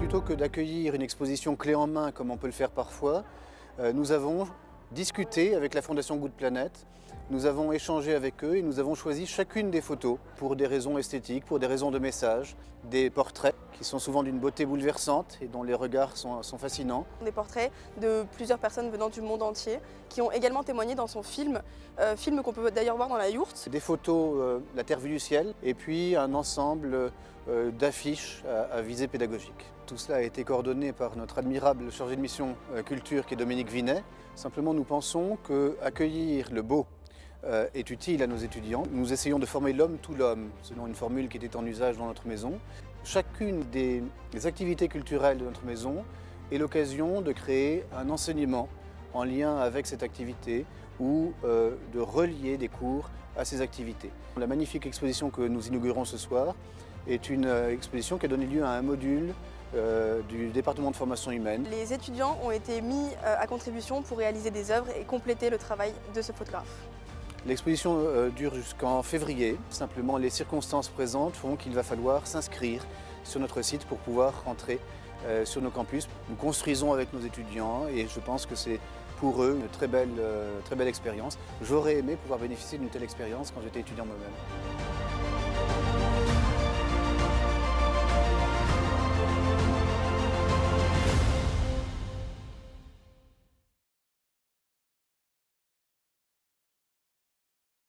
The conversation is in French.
Plutôt que d'accueillir une exposition clé en main comme on peut le faire parfois, euh, nous avons discuté avec la Fondation Good Planet, nous avons échangé avec eux et nous avons choisi chacune des photos pour des raisons esthétiques, pour des raisons de message, des portraits qui sont souvent d'une beauté bouleversante et dont les regards sont, sont, fascinants. Des portraits de plusieurs personnes venant du monde entier qui ont également témoigné dans son film, euh, film qu'on peut d'ailleurs voir dans la yourte. Des photos, euh, la terre vue du ciel et puis un ensemble d'affiches à, visée pédagogique. Tout cela a été coordonné par notre admirable chargé de mission euh, culture qui est Dominique Vinet. Simplement nous pensons qu'accueillir le beau euh, est utile à nos étudiants. Nous essayons de former l'homme tout l'homme, selon une formule qui était en usage dans notre maison. Chacune des activités culturelles de notre maison est l'occasion de créer un enseignement en lien avec cette activité ou euh, de relier des cours à ces activités. La magnifique exposition que nous inaugurons ce soir est une euh, exposition qui a donné lieu à un module euh, du département de formation humaine. Les étudiants ont été mis euh, à contribution pour réaliser des œuvres et compléter le travail de ce photographe. L'exposition euh, dure jusqu'en février. Simplement, les circonstances présentes font qu'il va falloir s'inscrire sur notre site pour pouvoir rentrer sur nos campus. Nous construisons avec nos étudiants et je pense que c'est pour eux une très belle, euh, expérience. J'aurais aimé pouvoir bénéficier d'une telle expérience quand j'étais étudiant moi-même.